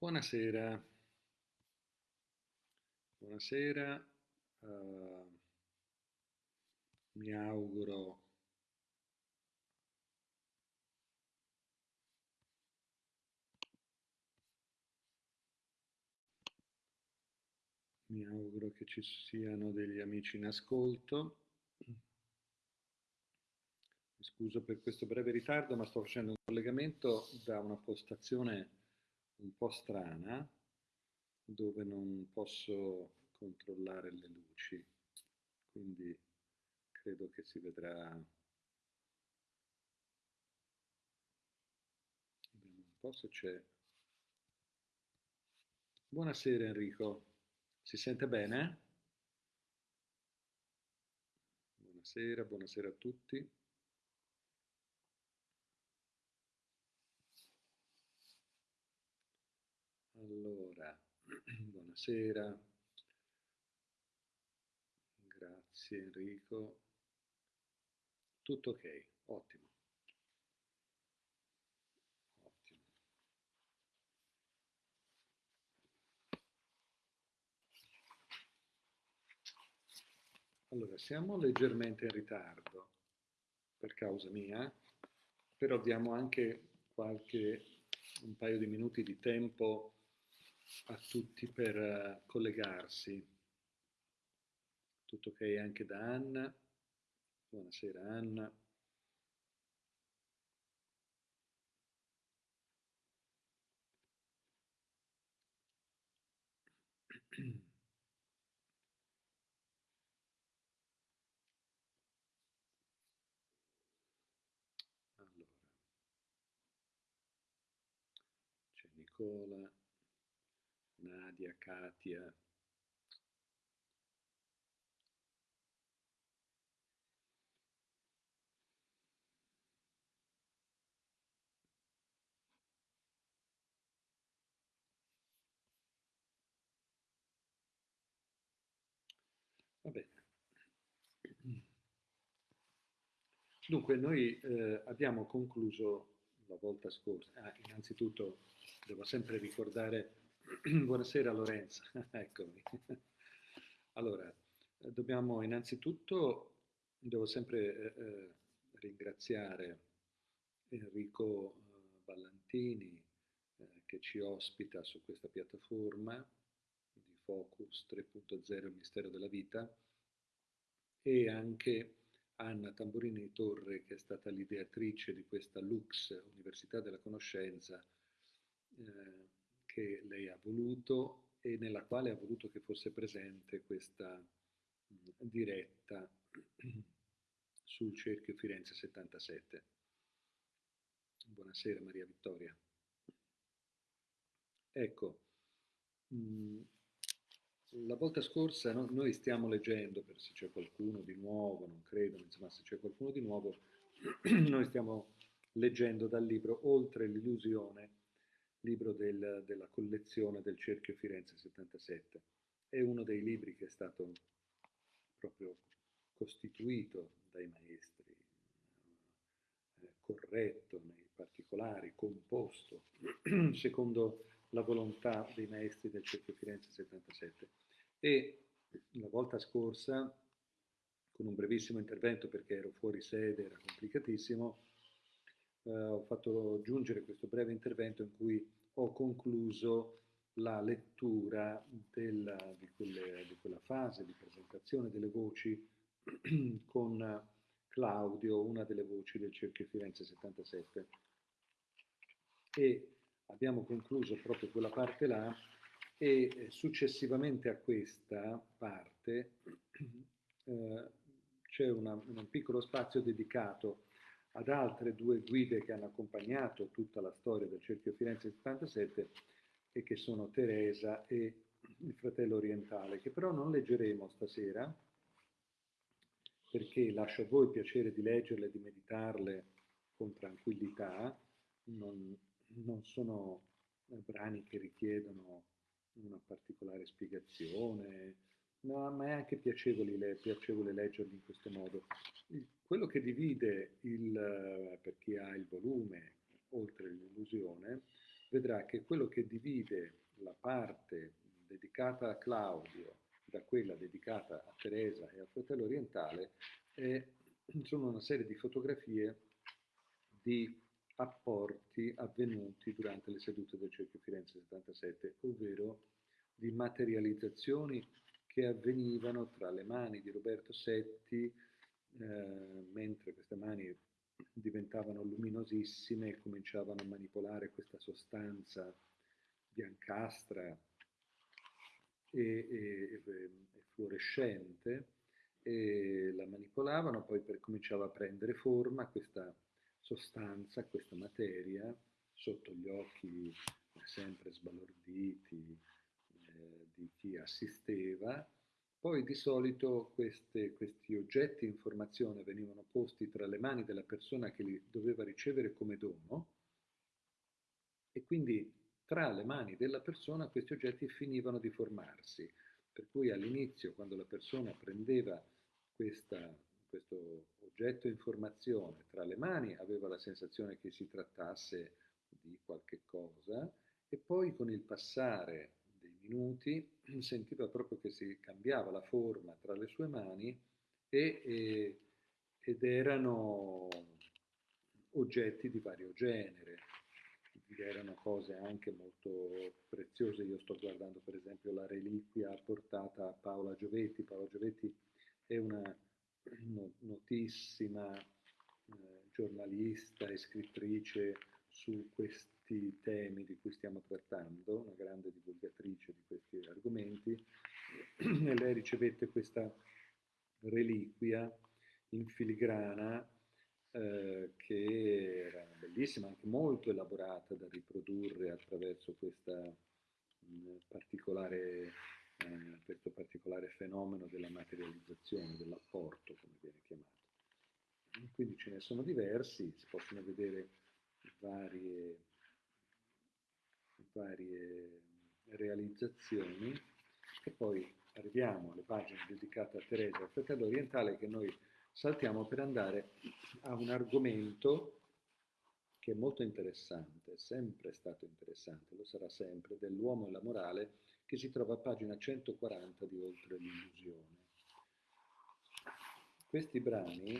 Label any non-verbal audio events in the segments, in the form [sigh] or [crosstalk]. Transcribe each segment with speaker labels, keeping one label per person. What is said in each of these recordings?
Speaker 1: Buonasera, buonasera, uh, mi auguro mi auguro che ci siano degli amici in ascolto. Mi scuso per questo breve ritardo, ma sto facendo un collegamento da una postazione un po' strana dove non posso controllare le luci, quindi credo che si vedrà. Un po' se c'è. Buonasera Enrico, si sente bene? Buonasera, buonasera a tutti. Allora, [clears throat] buonasera. Grazie Enrico. Tutto ok, ottimo. Ottimo. Allora, siamo leggermente in ritardo per causa mia, però diamo anche qualche un paio di minuti di tempo a tutti per uh, collegarsi. Tutto ok anche da Anna. Buonasera Anna. Allora, c'è Nicola. Nadia, Katia. Va bene. Dunque, noi eh, abbiamo concluso la volta scorsa. Ah, innanzitutto devo sempre ricordare [clears throat] Buonasera Lorenzo, [laughs] eccomi. Allora, dobbiamo innanzitutto, devo sempre eh, eh ringraziare Enrico eh, Ballantini eh, che ci ospita su questa piattaforma di Focus 3.0 Mistero della Vita e anche Anna Tamburini Torre che è stata l'ideatrice di questa Lux, Università della Conoscenza, eh, che lei ha voluto e nella quale ha voluto che fosse presente questa diretta [clears throat] sul cerchio Firenze 77. Buonasera Maria Vittoria. Ecco, la volta scorsa no, noi stiamo leggendo, per se c'è qualcuno di nuovo, non credo, insomma se c'è qualcuno di nuovo, [clears throat] noi stiamo leggendo dal libro Oltre l'illusione libro del, della collezione del Cerchio Firenze 77. È uno dei libri che è stato proprio costituito dai maestri, eh, corretto nei particolari, composto [clears throat] secondo la volontà dei maestri del Cerchio Firenze 77. E la volta scorsa, con un brevissimo intervento perché ero fuori sede, era complicatissimo, eh, ho fatto giungere questo breve intervento in cui ho concluso la lettura della, di, quelle, di, quella fase di presentazione delle voci [clears throat] con Claudio, una delle voci del Cerchio Firenze 77. E abbiamo concluso proprio quella parte là e successivamente a questa parte [clears throat] eh, c'è un piccolo spazio dedicato ad altre due guide che hanno accompagnato tutta la storia del Cerchio Firenze 77 e che sono Teresa e il fratello orientale, che però non leggeremo stasera perché lascio a voi il piacere di leggerle di meditarle con tranquillità, non, non sono brani che richiedono una particolare spiegazione, No, ma è anche piacevole, piacevole leggerli in questo modo. Quello che divide il, per chi ha il volume oltre l'illusione, vedrà vedrà che quello che divide la parte dedicata a Claudio da quella dedicata a Teresa e al fratello orientale è, sono una serie di fotografie di apporti avvenuti durante le sedute del Cerchio Firenze 77, ovvero di materializzazioni che avvenivano tra le mani di Roberto Setti, eh, mentre queste mani diventavano luminosissime e cominciavano a manipolare questa sostanza biancastra e, e, e fluorescente, e la manipolavano, poi per, cominciava a prendere forma questa sostanza, questa materia, sotto gli occhi sempre sbalorditi eh, di chi assisteva. Poi di solito queste, questi oggetti informazione venivano posti tra le mani della persona che li doveva ricevere come dono e quindi tra le mani della persona questi oggetti finivano di formarsi. Per cui all'inizio, quando la persona prendeva questa, questo oggetto informazione tra le mani, aveva la sensazione che si trattasse di qualche cosa e poi con il passare minuti [clears throat] sentiva proprio che si cambiava la forma tra le sue mani e, e, ed erano oggetti di vario genere, erano cose anche molto preziose. Io sto guardando per esempio la reliquia portata a Paola Giovetti. Paola Giovetti è una notissima eh, giornalista e scrittrice su questi temi di cui stiamo trattando, una grande divulgatrice di questi argomenti, e lei ricevette questa reliquia in filigrana eh, che era bellissima, anche molto elaborata da riprodurre attraverso questa, mh, mm, particolare, eh, questo particolare fenomeno della materializzazione, dell'apporto, come viene chiamato. Quindi ce ne sono diversi, si possono vedere varie, varie realizzazioni e poi arriviamo alle pagine dedicate a Teresa al fratello orientale che noi saltiamo per andare a un argomento che è molto interessante, è sempre stato interessante, lo sarà sempre, dell'uomo e la morale, che si trova a pagina 140 di Oltre l'illusione. Questi brani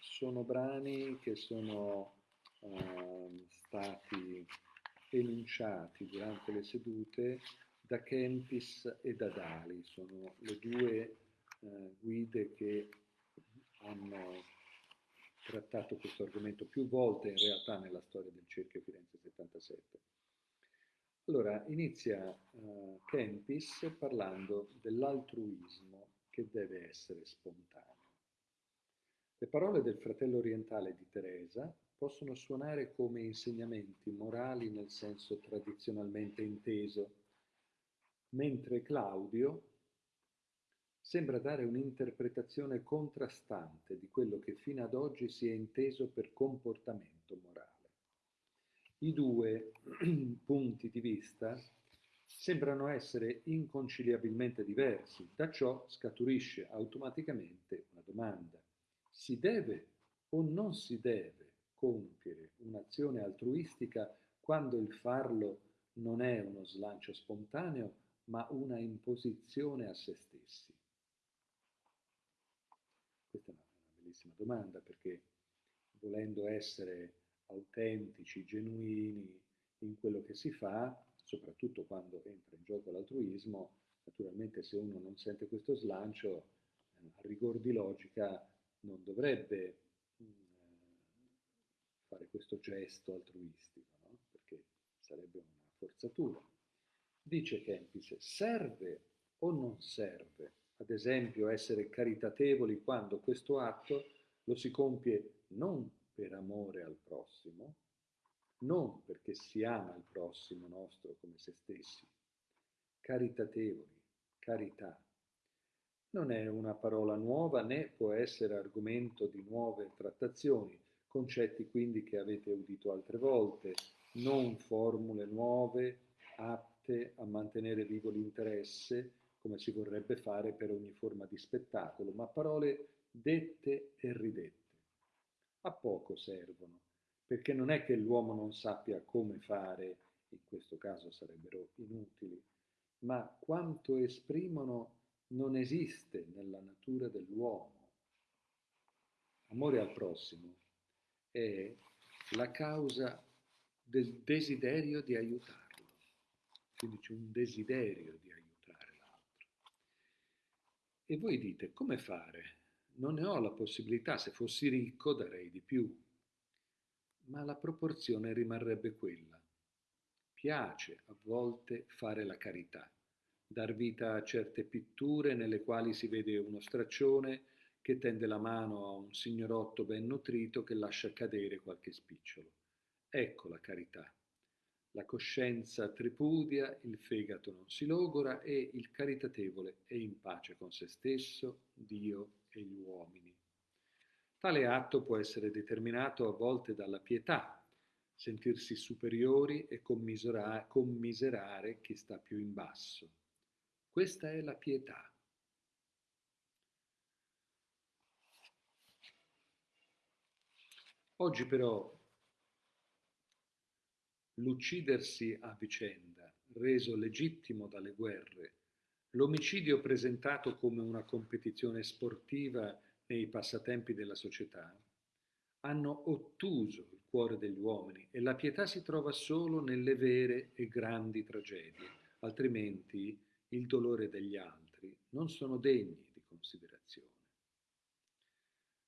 Speaker 1: sono brani che sono uh, stati enunciati durante le sedute da Kempis e da Dali, sono le due uh, guide che hanno trattato questo argomento più volte in realtà nella storia del cerchio Firenze 77. Allora, inizia uh, Kempis parlando dell'altruismo che deve essere spontaneo. Le parole del fratello orientale di Teresa possono suonare come insegnamenti morali nel senso tradizionalmente inteso, mentre Claudio sembra dare un'interpretazione contrastante di quello che fino ad oggi si è inteso per comportamento morale. I due [clears throat] punti di vista sembrano essere inconciliabilmente diversi, da ciò scaturisce automaticamente una domanda. Si deve o non si deve compiere un'azione altruistica quando il farlo non è uno slancio spontaneo, ma una imposizione a se stessi? Questa è una, bellissima domanda perché volendo essere autentici, genuini in quello che si fa, soprattutto quando entra in gioco l'altruismo, naturalmente se uno non sente questo slancio, a rigor di logica non dovrebbe fare questo gesto altruistico, no? perché sarebbe una forzatura. Dice Kempis, serve o non serve ad esempio essere caritatevoli quando questo atto lo si compie non per amore al prossimo, non perché si ama il prossimo nostro come se stessi. Caritatevoli, carità. Non è una parola nuova né può essere argomento di nuove trattazioni, concetti quindi che avete udito altre volte, non formule nuove atte a mantenere vivo l'interesse come si vorrebbe fare per ogni forma di spettacolo, ma parole dette e ridette. A poco servono, perché non è che l'uomo non sappia come fare in questo caso sarebbero inutili, ma quanto esprimono non esiste nella natura dell'uomo. Amore al prossimo è la causa del desiderio di aiutarlo, quindi c'è un desiderio di aiutare l'altro. E voi dite, come fare? Non ne ho la possibilità, se fossi ricco darei di più, ma la proporzione rimarrebbe quella. Piace a volte fare la carità, dar vita a certe pitture nelle quali si vede uno straccione che tende la mano a un signorotto ben nutrito che lascia cadere qualche spicciolo. Ecco la carità. La coscienza tripudia, il fegato non si logora e il caritatevole è in pace con se stesso, Dio e gli uomini. Tale atto può essere determinato a volte dalla pietà, sentirsi superiori e commiserare, chi sta più in basso. Questa è la pietà. Oggi però l'uccidersi a vicenda, reso legittimo dalle guerre, l'omicidio presentato come una competizione sportiva nei passatempi della società, hanno ottuso il cuore degli uomini e la pietà si trova solo nelle vere e grandi tragedie, altrimenti il dolore degli altri non sono degni di considerazione.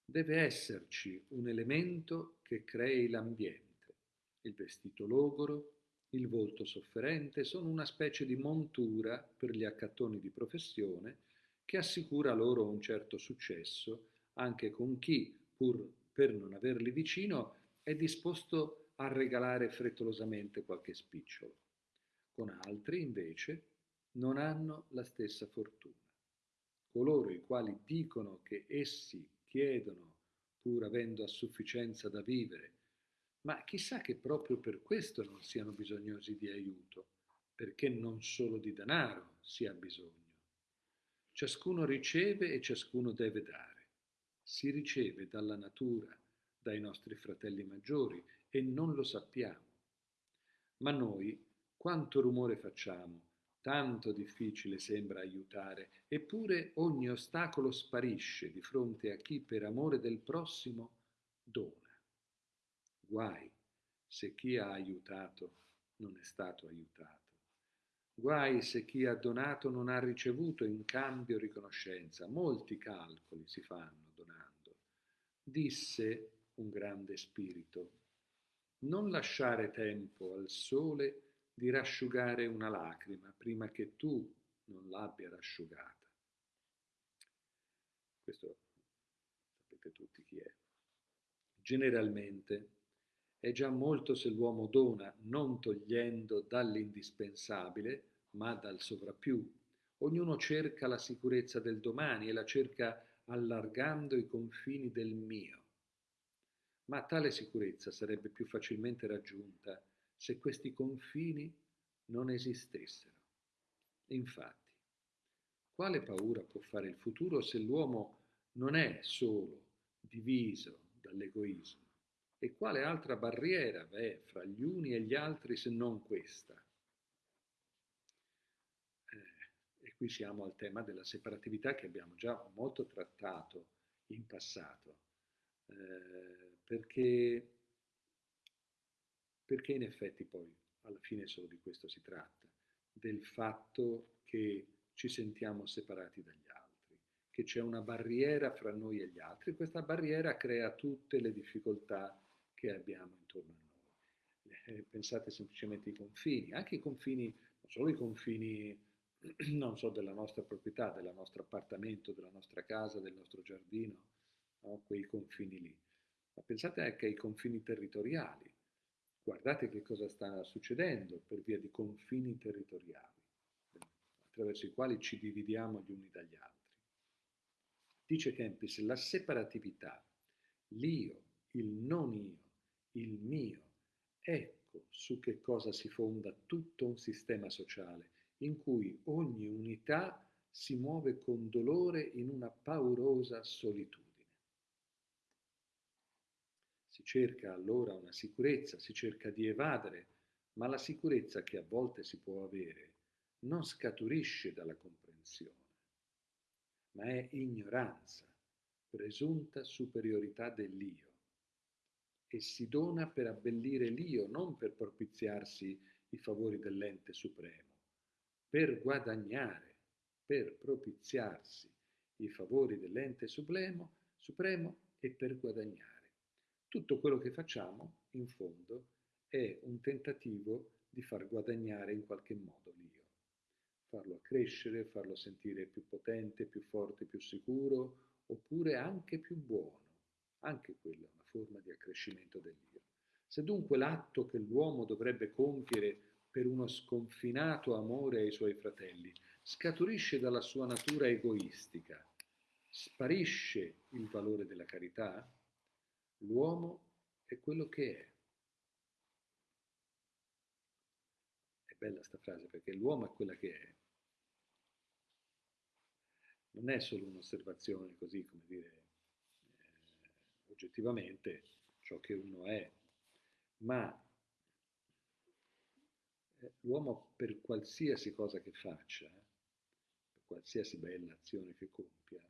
Speaker 1: Deve esserci un elemento che crei l'ambiente. Il vestito logoro, il volto sofferente sono una specie di montura per gli accattoni di professione che assicura loro un certo successo anche con chi, pur per non averli vicino, è disposto a regalare frettolosamente qualche spicciolo. Con altri, invece, non hanno la stessa fortuna. Coloro i quali dicono che essi chiedono, pur avendo a sufficienza da vivere, ma chissà che proprio per questo non siano bisognosi di aiuto, perché non solo di denaro si ha bisogno. Ciascuno riceve e ciascuno deve dare. Si riceve dalla natura, dai nostri fratelli maggiori e non lo sappiamo. Ma noi quanto rumore facciamo, tanto difficile sembra aiutare, eppure ogni ostacolo sparisce di fronte a chi per amore del prossimo dona. Guai se chi ha aiutato non è stato aiutato. Guai se chi ha donato non ha ricevuto in cambio riconoscenza. Molti calcoli si fanno donando. Disse un grande spirito, non lasciare tempo al sole di rasciugare una lacrima prima che tu non l'abbia rasciugata. Questo sapete tutti chi è. Generalmente è già molto se l'uomo dona non togliendo dall'indispensabile, ma dal sovrappiù. Ognuno cerca la sicurezza del domani e la cerca allargando i confini del mio. Ma tale sicurezza sarebbe più facilmente raggiunta se questi confini non esistessero. Infatti, quale paura può fare il futuro se l'uomo non è solo diviso dall'egoismo? E quale altra barriera v'è fra gli uni e gli altri se non questa? Eh, e qui siamo al tema della separatività che abbiamo già molto trattato in passato, eh, perché perché in effetti poi alla fine solo di questo si tratta, del fatto che ci sentiamo separati dagli altri, che c'è una barriera fra noi e gli altri, questa barriera crea tutte le difficoltà che abbiamo intorno a noi. Eh, pensate semplicemente ai confini, anche i confini, non solo i confini, [clears throat] non so, della nostra proprietà, del nostro appartamento, della nostra casa, del nostro giardino, no? quei confini lì, ma pensate anche ai confini territoriali guardate che cosa sta succedendo per via di confini territoriali, attraverso i quali ci dividiamo gli uni dagli altri. Dice Kempis, la separatività, l'io, il non io, il mio, ecco su che cosa si fonda tutto un sistema sociale in cui ogni unità si muove con dolore in una paurosa solitudine. Si cerca allora una sicurezza, si cerca di evadere ma la sicurezza che a volte si può avere non scaturisce dalla comprensione, ma è ignoranza, presunta superiorità dell'io e si dona per abbellire l'io, non per propiziarsi i favori dell'ente supremo, per guadagnare, per propiziarsi i favori dell'ente supremo, supremo e per guadagnare. Tutto quello che facciamo, in fondo, è un tentativo di far guadagnare in qualche modo l'io, farlo crescere, farlo sentire più potente, più forte, più sicuro, oppure anche più buono. Anche quella è una forma di accrescimento dell'io. Se dunque l'atto che l'uomo dovrebbe compiere per uno sconfinato amore ai suoi fratelli scaturisce dalla sua natura egoistica, sparisce il valore della carità, l'uomo è quello che è. È bella sta frase perché l'uomo è quella che è. Non è solo un'osservazione così, come dire, oggettivamente ciò che uno è, ma eh, l'uomo per qualsiasi cosa che faccia, per qualsiasi bella azione che compia,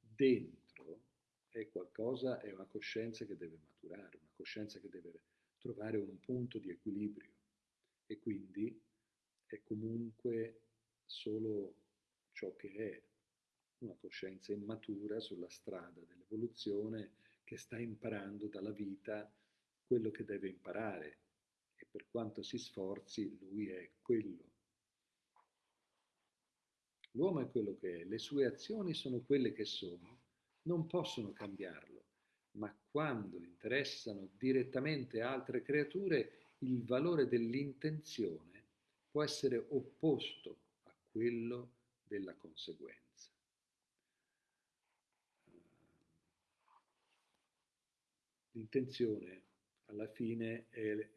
Speaker 1: dentro è qualcosa, è una coscienza che deve maturare, una coscienza che deve trovare un punto di equilibrio e quindi è comunque solo ciò che è una coscienza immatura sulla strada dell'evoluzione che sta imparando dalla vita quello che deve imparare e per quanto si sforzi lui è quello. L'uomo è quello che è, le sue azioni sono quelle che sono, non possono cambiarlo, ma quando interessano direttamente altre creature il valore dell'intenzione può essere opposto a quello della conseguenza. L'intenzione alla fine è, eh,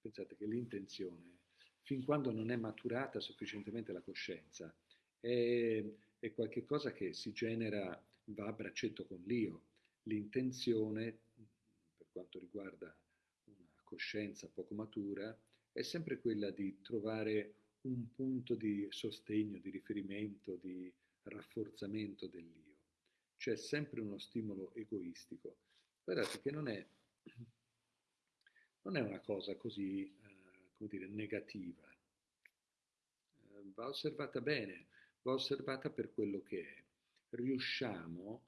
Speaker 1: pensate che l'intenzione, fin quando non è maturata sufficientemente la coscienza, è, è qualcosa che si genera, va a braccetto con l'io. L'intenzione, per quanto riguarda una coscienza poco matura, è sempre quella di trovare un punto di sostegno, di riferimento, di rafforzamento dell'io. C'è sempre uno stimolo egoistico Guardate che non è, non è una cosa così, eh, come dire, negativa. Eh, va osservata bene, va osservata per quello che è. Riusciamo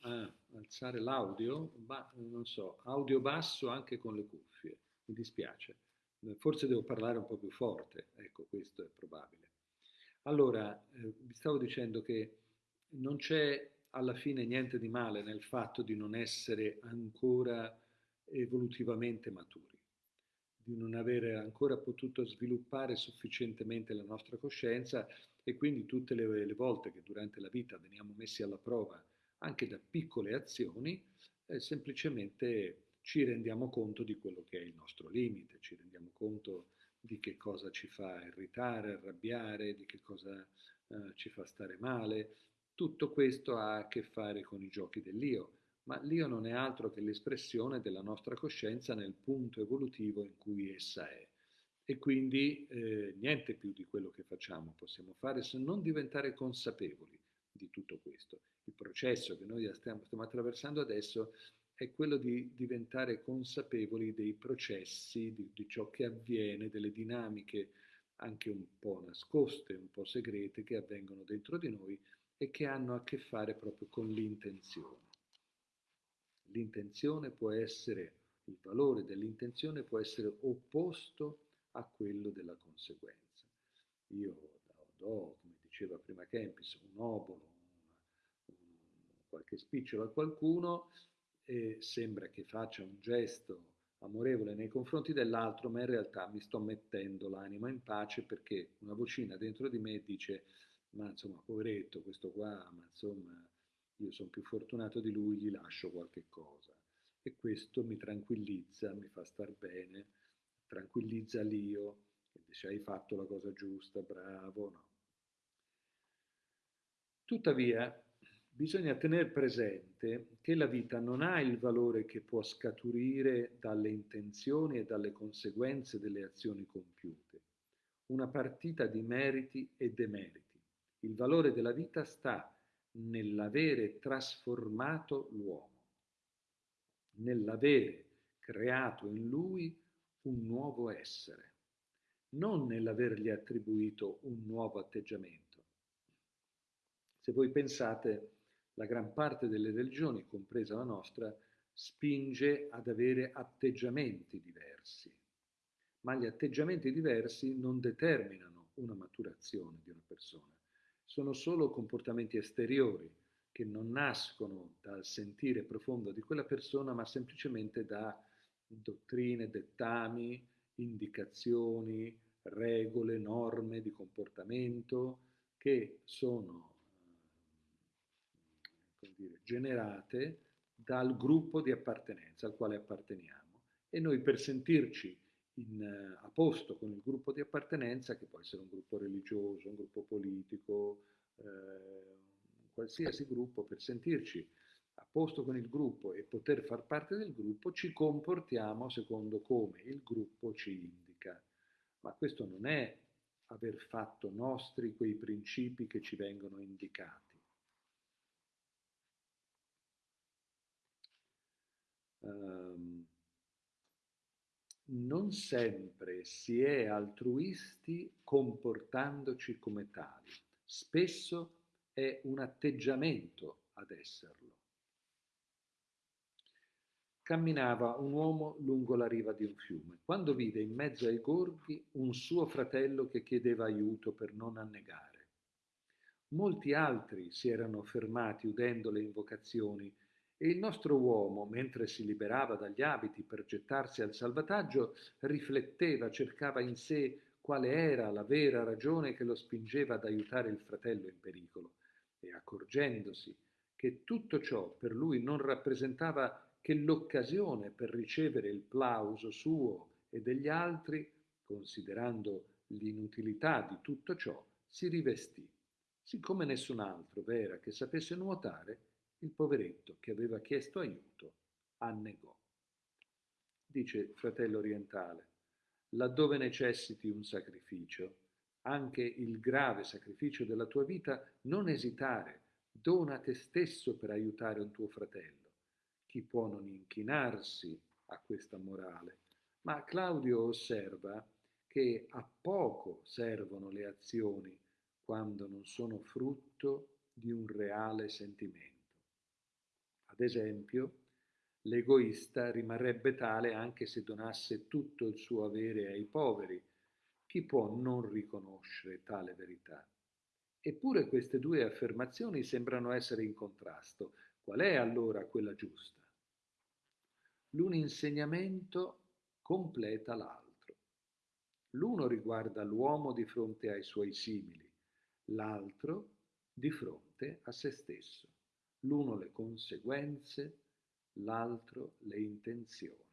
Speaker 1: a alzare l'audio, ma non so, audio basso anche con le cuffie, mi dispiace. Forse devo parlare un po' più forte, ecco, questo è probabile. Allora, eh, vi stavo dicendo che non c'è alla fine niente di male nel fatto di non essere ancora evolutivamente maturi, di non avere ancora potuto sviluppare sufficientemente la nostra coscienza e quindi tutte le, le volte che durante la vita veniamo messi alla prova anche da piccole azioni, eh, semplicemente ci rendiamo conto di quello che è il nostro limite, ci rendiamo conto di che cosa ci fa irritare, arrabbiare, di che cosa eh, ci fa stare male, tutto questo ha a che fare con i giochi dell'io, ma l'io non è altro che l'espressione della nostra coscienza nel punto evolutivo in cui essa è. E quindi eh, niente più di quello che facciamo possiamo fare se non diventare consapevoli di tutto questo. Il processo che noi stiamo, stiamo attraversando adesso è quello di diventare consapevoli dei processi, di, di ciò che avviene, delle dinamiche anche un po' nascoste, un po' segrete che avvengono dentro di noi e che hanno a che fare proprio con l'intenzione. L'intenzione può essere, il valore dell'intenzione può essere opposto a quello della conseguenza. Io do, come diceva prima Kempis, un obolo, una, un, qualche spicciolo a qualcuno e sembra che faccia un gesto amorevole nei confronti dell'altro, ma in realtà mi sto mettendo l'anima in pace perché una vocina dentro di me dice ma insomma, poveretto questo qua, ma insomma, io sono più fortunato di lui, gli lascio qualche cosa. E questo mi tranquillizza, mi fa star bene, tranquillizza l'io, e dice hai fatto la cosa giusta, bravo, no. Tuttavia, bisogna tenere presente che la vita non ha il valore che può scaturire dalle intenzioni e dalle conseguenze delle azioni compiute. Una partita di meriti e demeriti. Il valore della vita sta nell'avere trasformato l'uomo, nell'avere creato in lui un nuovo essere, non nell'avergli attribuito un nuovo atteggiamento. Se voi pensate la gran parte delle religioni, compresa la nostra, spinge ad avere atteggiamenti diversi, ma gli atteggiamenti diversi non determinano una maturazione di una persona, sono solo comportamenti esteriori che non nascono dal sentire profondo di quella persona, ma semplicemente da dottrine, dettami, indicazioni, regole, norme di comportamento che sono dire, generate dal gruppo di appartenenza al quale apparteniamo. E noi per sentirci in, uh, a posto con il gruppo di appartenenza, che può essere un gruppo religioso, un gruppo politico, eh, qualsiasi gruppo, per sentirci a posto con il gruppo e poter far parte del gruppo, ci comportiamo secondo come il gruppo ci indica. Ma questo non è aver fatto nostri quei principi che ci vengono indicati um, non sempre si è altruisti comportandoci come tali, spesso è un atteggiamento ad esserlo. Camminava un uomo lungo la riva di un fiume, quando vide in mezzo ai gorghi un suo fratello che chiedeva aiuto per non annegare. Molti altri si erano fermati udendo le invocazioni e il nostro uomo, mentre si liberava dagli abiti per gettarsi al salvataggio, rifletteva, cercava in sé quale era la vera ragione che lo spingeva ad aiutare il fratello in pericolo, e accorgendosi che tutto ciò per lui non rappresentava che l'occasione per ricevere il plauso suo e degli altri, considerando l'inutilità di tutto ciò, si rivestì. Siccome nessun altro v'era che sapesse nuotare, il poveretto che aveva chiesto aiuto annegò. Dice fratello orientale, laddove necessiti un sacrificio, anche il grave sacrificio della tua vita, non esitare, dona te stesso per aiutare un tuo fratello. Chi può non inchinarsi a questa morale? Ma Claudio osserva che a poco servono le azioni quando non sono frutto di un reale sentimento. Ad esempio, l'egoista rimarrebbe tale anche se donasse tutto il suo avere ai poveri. Chi può non riconoscere tale verità? Eppure queste due affermazioni sembrano essere in contrasto. Qual è allora quella giusta? L'un insegnamento completa l'altro. L'uno riguarda l'uomo di fronte ai suoi simili, l'altro di fronte a se stesso l'uno le conseguenze, l'altro le intenzioni.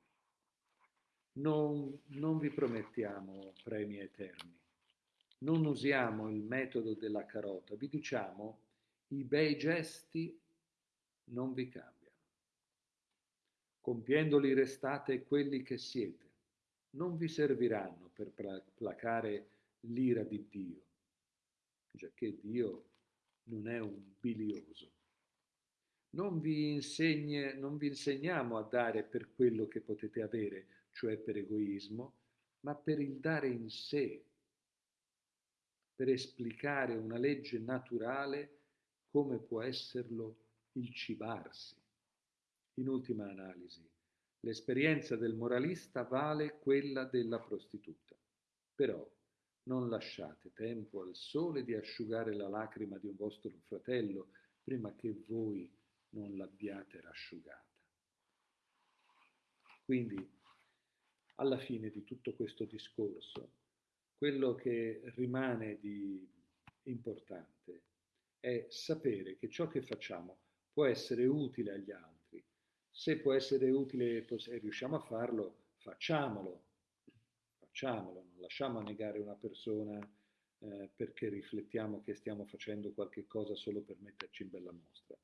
Speaker 1: Non, non vi promettiamo premi eterni, non usiamo il metodo della carota, vi diciamo i bei gesti non vi cambiano. Compiendoli restate quelli che siete, non vi serviranno per placare l'ira di Dio, giacché Dio non è un bilioso non vi, insegne, non vi insegniamo a dare per quello che potete avere, cioè per egoismo, ma per il dare in sé, per esplicare una legge naturale come può esserlo il cibarsi. In ultima analisi, l'esperienza del moralista vale quella della prostituta. Però non lasciate tempo al sole di asciugare la lacrima di un vostro fratello prima che voi non l'abbiate rasciugata. Quindi, alla fine di tutto questo discorso, quello che rimane di importante è sapere che ciò che facciamo può essere utile agli altri. Se può essere utile e riusciamo a farlo, facciamolo. Facciamolo, non lasciamo negare una persona eh, perché riflettiamo che stiamo facendo qualche cosa solo per metterci in bella mostra.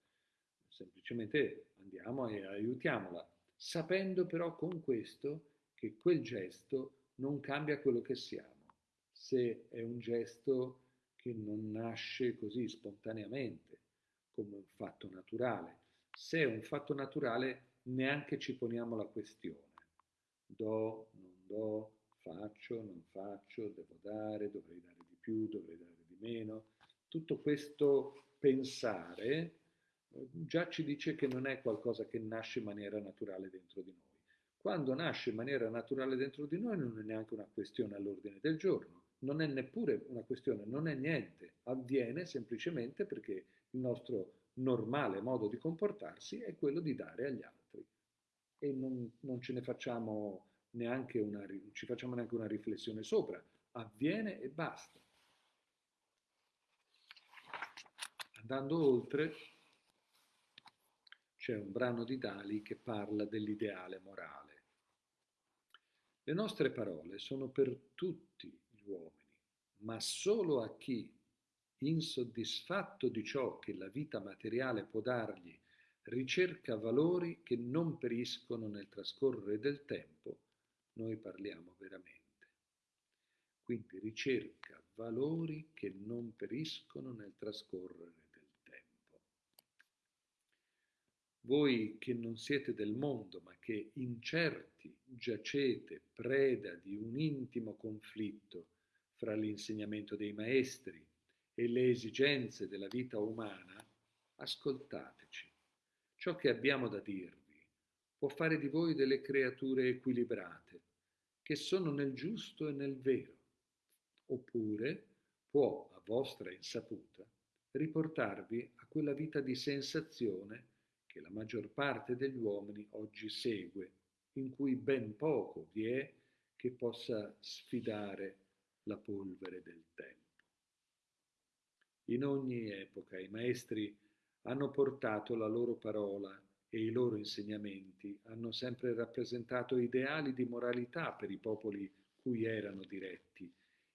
Speaker 1: Semplicemente andiamo e aiutiamola, sapendo però con questo che quel gesto non cambia quello che siamo. Se è un gesto che non nasce così spontaneamente, come un fatto naturale. Se è un fatto naturale, neanche ci poniamo la questione. Do, non do, faccio, non faccio, devo dare, dovrei dare di più, dovrei dare di meno. Tutto questo pensare già ci dice che non è qualcosa che nasce in maniera naturale dentro di noi. Quando nasce in maniera naturale dentro di noi non è neanche una questione all'ordine del giorno, non è neppure una questione, non è niente, avviene semplicemente perché il nostro normale modo di comportarsi è quello di dare agli altri e non, non ce ne facciamo neanche una, ci facciamo neanche una riflessione sopra, avviene e basta. Andando oltre, c'è un brano di Dali che parla dell'ideale morale. Le nostre parole sono per tutti gli uomini, ma solo a chi, insoddisfatto di ciò che la vita materiale può dargli, ricerca valori che non periscono nel trascorrere del tempo, noi parliamo veramente. Quindi ricerca valori che non periscono nel trascorrere del tempo. Voi che non siete del mondo, ma che incerti giacete preda di un intimo conflitto fra l'insegnamento dei maestri e le esigenze della vita umana, ascoltateci. Ciò che abbiamo da dirvi può fare di voi delle creature equilibrate, che sono nel giusto e nel vero, oppure può, a vostra insaputa, riportarvi a quella vita di sensazione che la maggior parte degli uomini oggi segue, in cui ben poco vi è che possa sfidare la polvere del tempo. In ogni epoca i maestri hanno portato la loro parola e i loro insegnamenti hanno sempre rappresentato ideali di moralità per i popoli cui erano diretti,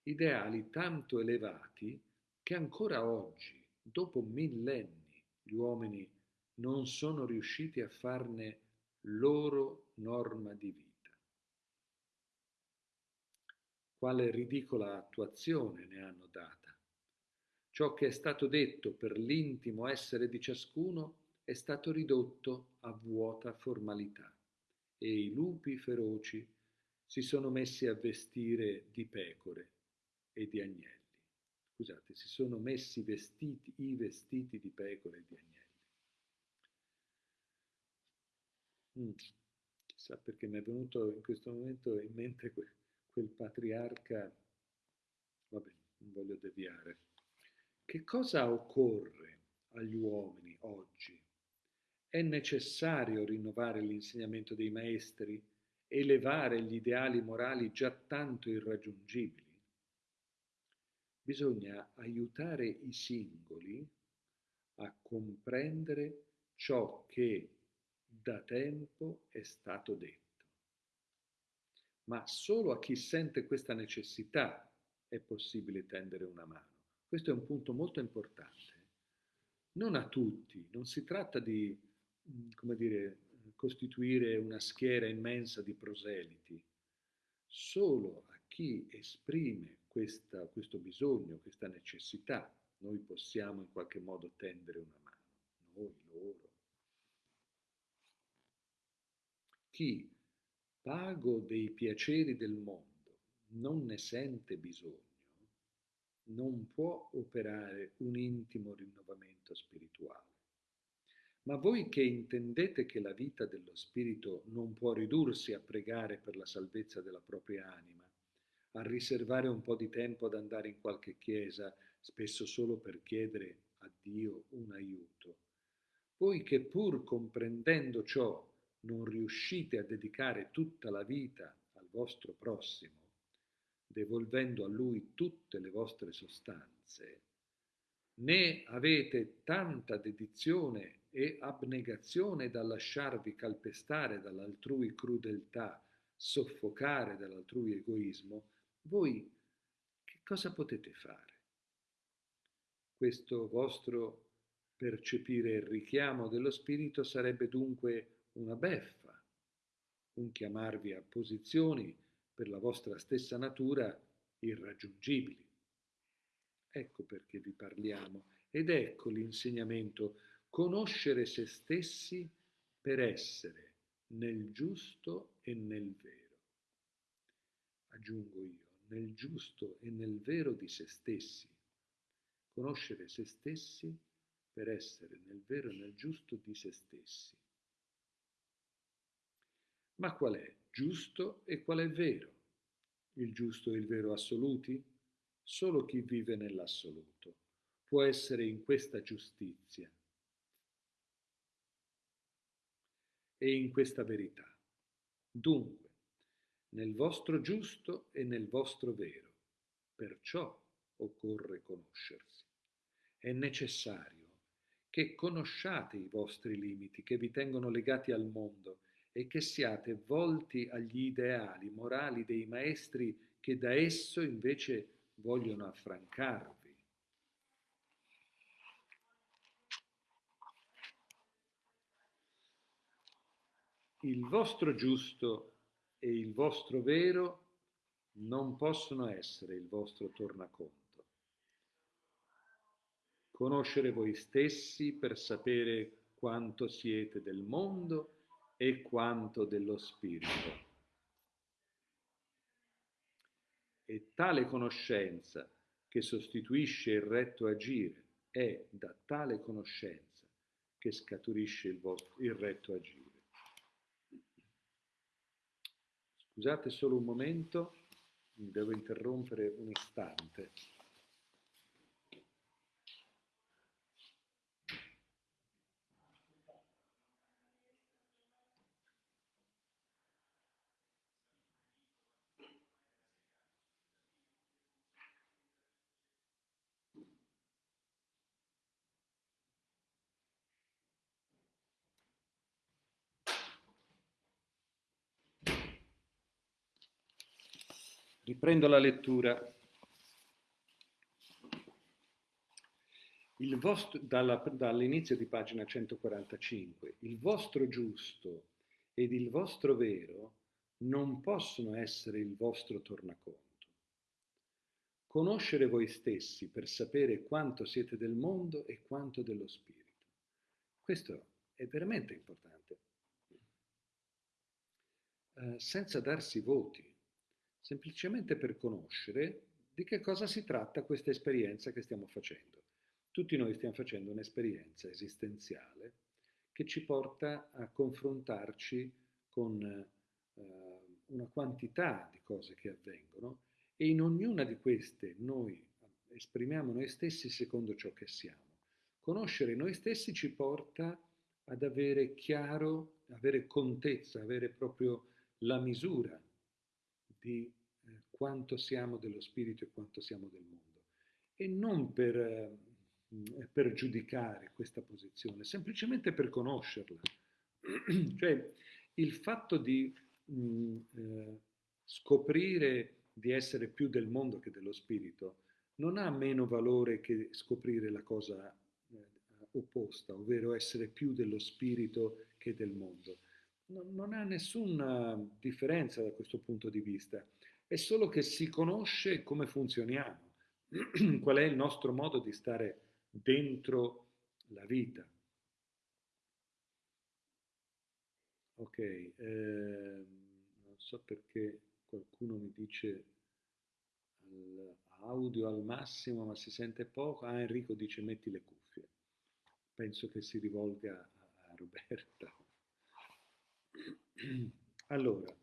Speaker 1: ideali tanto elevati che ancora oggi, dopo millenni, gli uomini non sono riusciti a farne loro norma di vita. Quale ridicola attuazione ne hanno data? Ciò che è stato detto per l'intimo essere di ciascuno è stato ridotto a vuota formalità e i lupi feroci si sono messi a vestire di pecore e di agnelli. Scusate, si sono messi vestiti, i vestiti di pecore e di agnelli. Mm. Chissà perché mi è venuto in questo momento in mente quel, quel patriarca, vabbè, non voglio deviare. Che cosa occorre agli uomini oggi è necessario rinnovare l'insegnamento dei maestri, elevare gli ideali morali già tanto irraggiungibili. Bisogna aiutare i singoli a comprendere ciò che da tempo è stato detto. Ma solo a chi sente questa necessità è possibile tendere una mano. Questo è un punto molto importante. Non a tutti, non si tratta di come dire, costituire una schiera immensa di proseliti. Solo a chi esprime questa, questo bisogno, questa necessità, noi possiamo in qualche modo tendere una mano, noi, loro. Chi, pago dei piaceri del mondo, non ne sente bisogno, non può operare un intimo rinnovamento spirituale. Ma voi che intendete che la vita dello Spirito non può ridursi a pregare per la salvezza della propria anima, a riservare un po' di tempo ad andare in qualche chiesa, spesso solo per chiedere a Dio un aiuto, voi che pur comprendendo ciò non riuscite a dedicare tutta la vita al vostro prossimo, devolvendo a lui tutte le vostre sostanze, né avete tanta dedizione e abnegazione da lasciarvi calpestare dall'altrui crudeltà, soffocare dall'altrui egoismo, voi che cosa potete fare? Questo vostro percepire il richiamo dello spirito sarebbe dunque una beffa, un chiamarvi a posizioni per la vostra stessa natura irraggiungibili. Ecco perché vi parliamo ed ecco l'insegnamento, conoscere se stessi per essere nel giusto e nel vero. Aggiungo io, nel giusto e nel vero di se stessi. Conoscere se stessi per essere nel vero e nel giusto di se stessi. Ma qual è giusto e qual è vero? Il giusto e il vero assoluti? Solo chi vive nell'assoluto può essere in questa giustizia e in questa verità. Dunque, nel vostro giusto e nel vostro vero, perciò occorre conoscersi. È necessario che conosciate i vostri limiti che vi tengono legati al mondo e che siate volti agli ideali morali dei maestri che da esso invece vogliono affrancarvi. Il vostro giusto e il vostro vero non possono essere il vostro tornaconto. Conoscere voi stessi per sapere quanto siete del mondo e quanto dello spirito. E tale conoscenza che sostituisce il retto agire è da tale conoscenza che scaturisce il, vostro, il retto agire. Scusate solo un momento, mi devo interrompere un istante. Riprendo la lettura. Vostro, dalla, dall'inizio di pagina 145, il vostro giusto ed il vostro vero non possono essere il vostro tornaconto. Conoscere voi stessi per sapere quanto siete del mondo e quanto dello spirito. Questo è veramente importante. Eh, senza darsi voti semplicemente per conoscere di che cosa si tratta questa esperienza che stiamo facendo. Tutti noi stiamo facendo un'esperienza esistenziale che ci porta a confrontarci con eh, una quantità di cose che avvengono e in ognuna di queste noi esprimiamo noi stessi secondo ciò che siamo. Conoscere noi stessi ci porta ad avere chiaro, avere contezza, avere proprio la misura di eh, quanto siamo dello spirito e quanto siamo del mondo. E non per, eh, per giudicare questa posizione, semplicemente per conoscerla. [clears throat] cioè il fatto di mh, eh, scoprire di essere più del mondo che dello spirito non ha meno valore che scoprire la cosa opposta, ovvero essere più dello spirito che del mondo non ha nessuna differenza da questo punto di vista, è solo che si conosce come funzioniamo, [clears throat] qual è il nostro modo di stare dentro la vita. Ok, eh, non so perché qualcuno mi dice audio al massimo ma si sente poco. Ah, Enrico dice metti le cuffie. Penso che si rivolga a Roberta. Allora,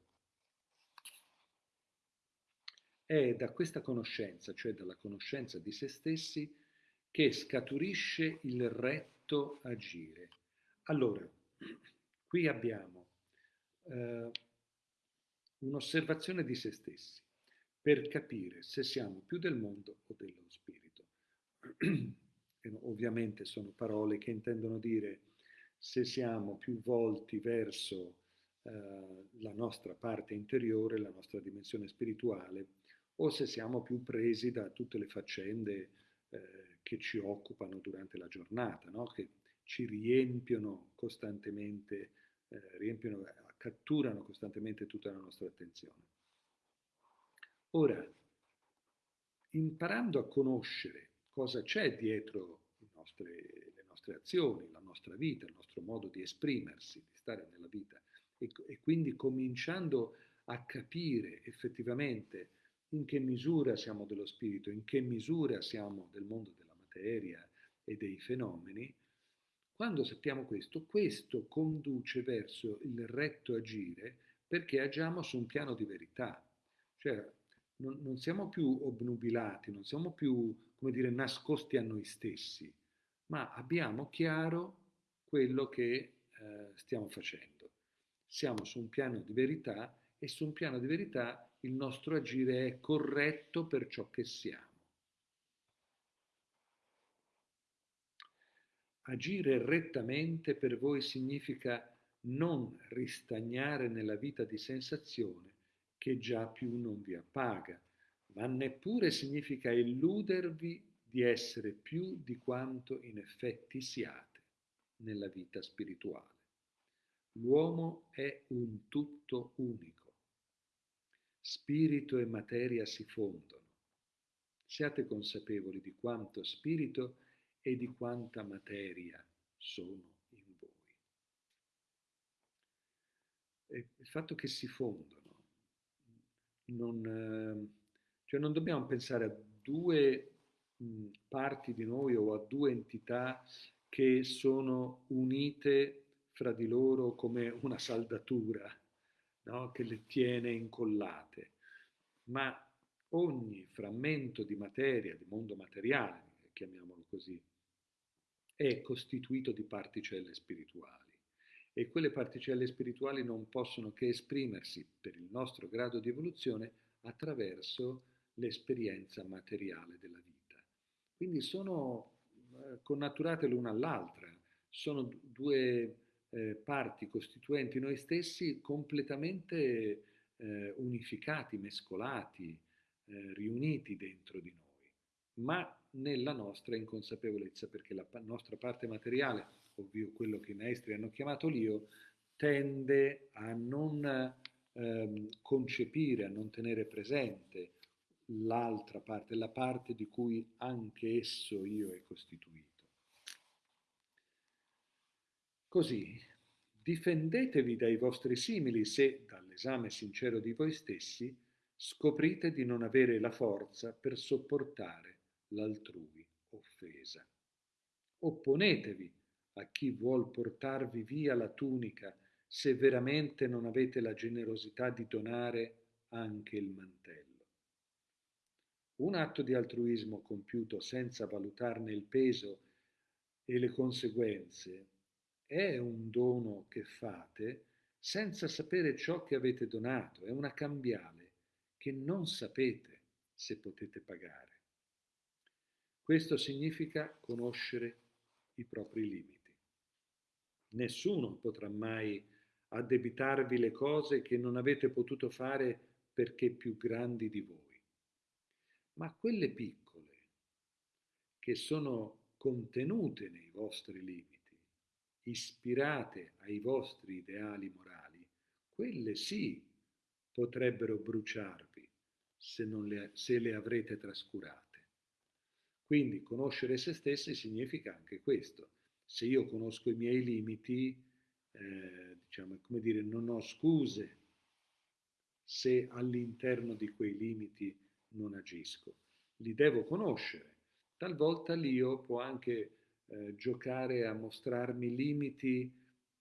Speaker 1: è da questa conoscenza, cioè dalla conoscenza di se stessi, che scaturisce il retto agire. Allora, qui abbiamo eh, un'osservazione di se stessi per capire se siamo più del mondo o dello spirito. ovviamente sono parole che intendono dire se siamo più volti verso eh, la nostra parte interiore, la nostra dimensione spirituale, o se siamo più presi da tutte le faccende eh, che ci occupano durante la giornata, no? che ci riempiono costantemente, eh, riempiono, catturano costantemente tutta la nostra attenzione. Ora, imparando a conoscere cosa c'è dietro nostre, le nostre azioni, la nostra vita, il nostro modo di esprimersi, di stare nella vita, e, e quindi cominciando a capire effettivamente in che misura siamo dello spirito, in che misura siamo del mondo della materia e dei fenomeni, quando sappiamo questo, questo conduce verso il retto agire perché agiamo su un piano di verità. Cioè, non, non siamo più obnubilati, non siamo più, come dire, nascosti a noi stessi, ma abbiamo chiaro quello che eh, stiamo facendo. Siamo su un piano di verità e su un piano di verità il nostro agire è corretto per ciò che siamo. Agire rettamente per voi significa non ristagnare nella vita di sensazione che già più non vi appaga, ma neppure significa illudervi di essere più di quanto in effetti siate nella vita spirituale. L'uomo è un tutto unico. Spirito e materia si fondono. Siate consapevoli di quanto spirito e di quanta materia sono in voi. E il fatto che si fondono, non, eh, cioè non dobbiamo pensare a due parti di noi o a due entità che sono unite fra di loro come una saldatura no? che le tiene incollate, ma ogni frammento di materia, di mondo materiale, chiamiamolo così, è costituito di particelle spirituali e quelle particelle spirituali non possono che esprimersi per il nostro grado di evoluzione attraverso l'esperienza materiale della vita. Quindi sono eh, connaturate l'una all'altra, sono due eh, parti costituenti noi stessi completamente eh, unificati, mescolati, eh, riuniti dentro di noi, ma nella nostra inconsapevolezza, perché la nostra parte materiale, ovvio quello che i maestri hanno chiamato l'io, tende a non ehm, concepire, a non tenere presente l'altra parte, la parte di cui anche esso io è costituito. Così, difendetevi dai vostri simili se, dall'esame sincero di voi stessi, scoprite di non avere la forza per sopportare l'altrui offesa. Opponetevi a chi vuol portarvi via la tunica se veramente non avete la generosità di donare anche il mantello. Un atto di altruismo compiuto senza valutarne il peso e le conseguenze è un dono che fate senza sapere ciò che avete donato, è una cambiale che non sapete se potete pagare. Questo significa conoscere i propri limiti. Nessuno potrà mai addebitarvi le cose che non avete potuto fare perché più grandi di voi ma quelle piccole che sono contenute nei vostri limiti, ispirate ai vostri ideali morali, quelle sì potrebbero bruciarvi se, le, se le avrete trascurate. Quindi conoscere se stessi significa anche questo. Se io conosco i miei limiti, eh, diciamo, come dire, non ho scuse se all'interno di quei limiti non agisco, li devo conoscere. Talvolta l'io può anche eh, giocare a mostrarmi limiti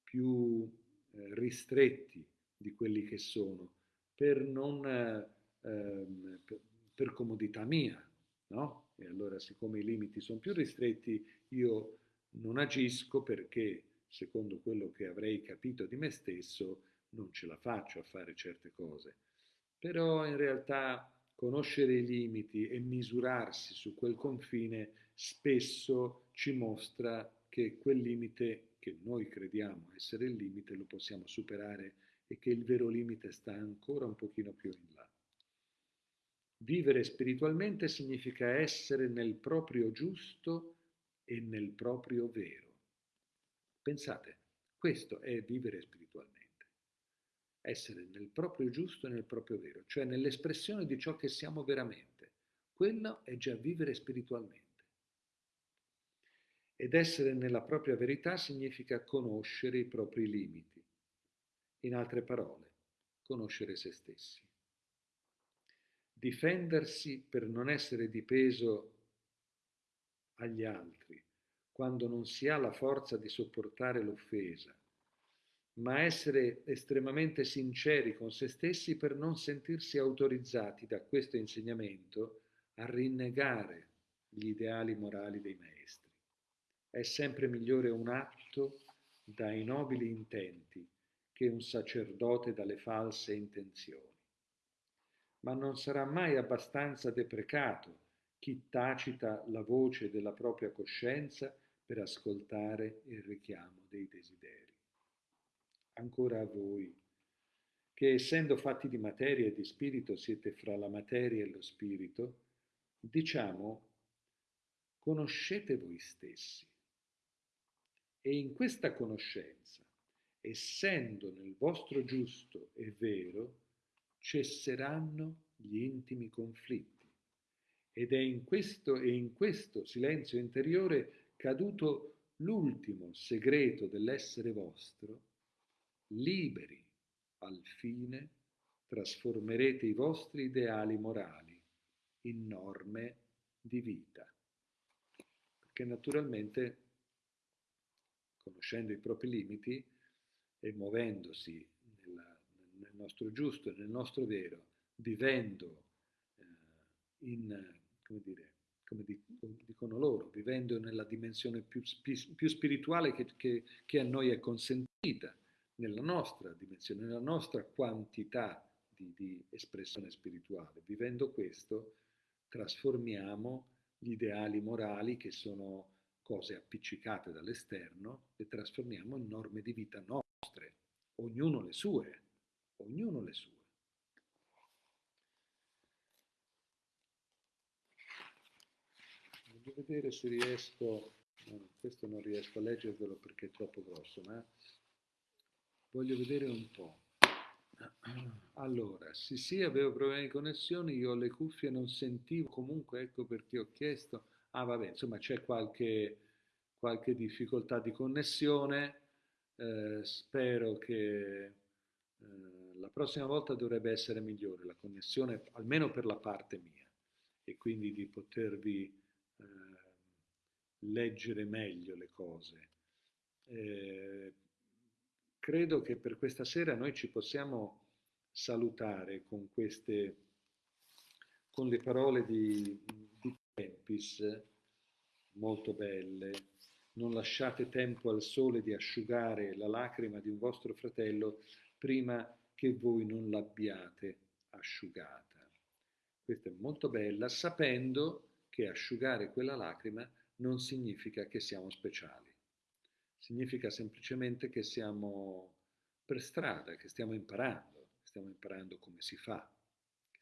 Speaker 1: più eh, ristretti di quelli che sono, per, non, eh, ehm, per, per comodità mia, no? E allora siccome i limiti sono più ristretti, io non agisco perché, secondo quello che avrei capito di me stesso, non ce la faccio a fare certe cose. Però in realtà conoscere i limiti e misurarsi su quel confine spesso ci mostra che quel limite che noi crediamo essere il limite lo possiamo superare e che il vero limite sta ancora un pochino più in là. Vivere spiritualmente significa essere nel proprio giusto e nel proprio vero. Pensate, questo è vivere spiritualmente. Essere nel proprio giusto e nel proprio vero, cioè nell'espressione di ciò che siamo veramente. Quello è già vivere spiritualmente. Ed essere nella propria verità significa conoscere i propri limiti. In altre parole, conoscere se stessi. Difendersi per non essere di peso agli altri, quando non si ha la forza di sopportare l'offesa, ma essere estremamente sinceri con se stessi per non sentirsi autorizzati da questo insegnamento a rinnegare gli ideali morali dei maestri. È sempre migliore un atto dai nobili intenti che un sacerdote dalle false intenzioni. Ma non sarà mai abbastanza deprecato chi tacita la voce della propria coscienza per ascoltare il richiamo dei desideri. Ancora a voi, che essendo fatti di materia e di spirito siete fra la materia e lo spirito, diciamo, conoscete voi stessi. E in questa conoscenza, essendo nel vostro giusto e vero, cesseranno gli intimi conflitti. Ed è in questo e in questo silenzio interiore caduto l'ultimo segreto dell'essere vostro, liberi al fine trasformerete i vostri ideali morali in norme di vita. Perché naturalmente, conoscendo i propri limiti e muovendosi nella, nel nostro giusto nel nostro vero, vivendo eh, in, come dire, come dicono loro, vivendo nella dimensione più, più spirituale che, che, che, a noi è consentita, nella nostra dimensione, nella nostra quantità di, di espressione spirituale. Vivendo questo, trasformiamo gli ideali morali che sono cose appiccicate dall'esterno, le trasformiamo in norme di vita nostre, ognuno le sue, ognuno le sue. Voglio vedere se riesco, no, questo non riesco a leggervelo perché è troppo grosso, ma voglio vedere un po'. Allora, sì sì, avevo problemi di connessione, io ho le cuffie non sentivo, comunque ecco perché ho chiesto, ah vabbè, insomma c'è qualche, qualche difficoltà di connessione, eh, spero che eh, la prossima volta dovrebbe essere migliore la connessione, almeno per la parte mia, e quindi di potervi eh, leggere meglio le cose. Eh, credo che per questa sera noi ci possiamo salutare con queste, con le parole di, di Tempis, molto belle. Non lasciate tempo al sole di asciugare la lacrima di un vostro fratello prima che voi non l'abbiate asciugata. Questa è molto bella, sapendo che asciugare quella lacrima non significa che siamo speciali, significa semplicemente che siamo per strada, che stiamo imparando, stiamo imparando come si fa,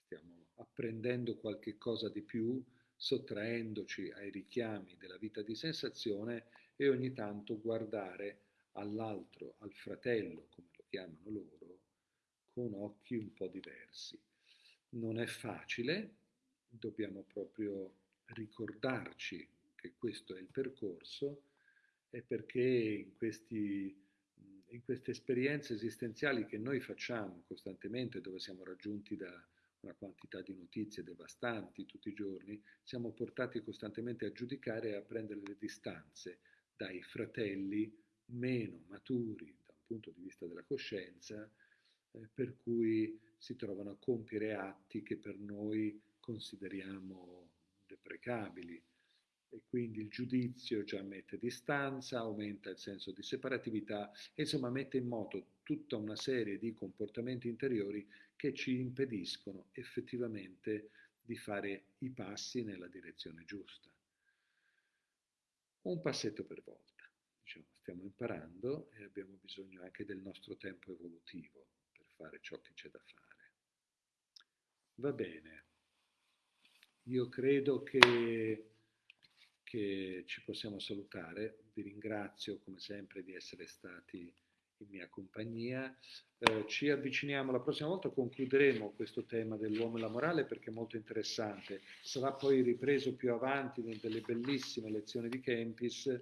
Speaker 1: stiamo apprendendo qualche cosa di più, sottraendoci ai richiami della vita di sensazione e ogni tanto guardare all'altro, al fratello, come lo chiamano loro, con occhi un po' diversi. Non è facile, dobbiamo proprio ricordarci che questo è il percorso è perché in, questi, in queste esperienze esistenziali che noi facciamo costantemente, dove siamo raggiunti da una quantità di notizie devastanti tutti i giorni, siamo portati costantemente a giudicare e a prendere le distanze dai fratelli meno maturi da un punto di vista della coscienza, eh, per cui si trovano a compiere atti che per noi consideriamo deprecabili. E quindi il giudizio già mette distanza, aumenta il senso di separatività e insomma mette in moto tutta una serie di comportamenti interiori che ci impediscono effettivamente di fare i passi nella direzione giusta. Un passetto per volta. Diciamo, stiamo imparando e abbiamo bisogno anche del nostro tempo evolutivo per fare ciò che c'è da fare. Va bene. io credo che, che ci possiamo salutare. Vi ringrazio come sempre di essere stati in mia compagnia. Eh, ci avviciniamo, la prossima volta concluderemo questo tema dell'uomo e la morale perché è molto interessante. Sarà poi ripreso più avanti nelle bellissime lezioni di Kempis,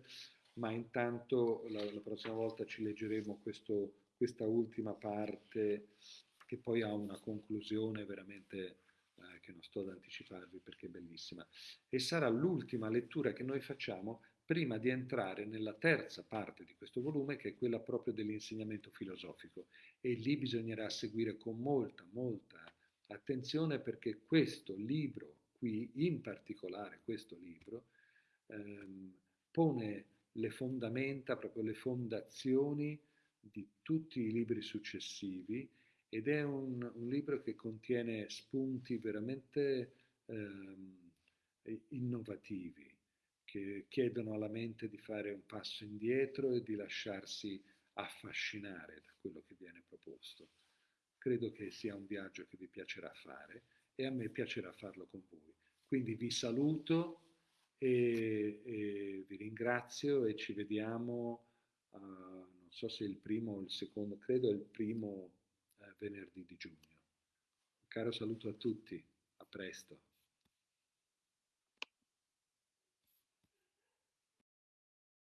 Speaker 1: ma intanto la, la prossima volta ci leggeremo questo, questa ultima parte che poi ha una conclusione veramente eh, che non sto ad anticiparvi perché è bellissima. E sarà l'ultima lettura che noi facciamo prima di entrare nella terza parte di questo volume, che è quella proprio dell'insegnamento filosofico. E lì bisognerà seguire con molta, molta attenzione perché questo libro qui, in particolare questo libro, ehm, pone le fondamenta, proprio le fondazioni di tutti i libri successivi ed è un, un libro che contiene spunti veramente ehm, innovativi che chiedono alla mente di fare un passo indietro e di lasciarsi affascinare da quello che viene proposto. Credo che sia un viaggio che vi piacerà fare e a me piacerà farlo con voi. Quindi vi saluto e, e vi ringrazio e ci vediamo, uh, non so se il primo o il secondo, credo il primo uh, venerdì di giugno. Un caro saluto a tutti, a presto.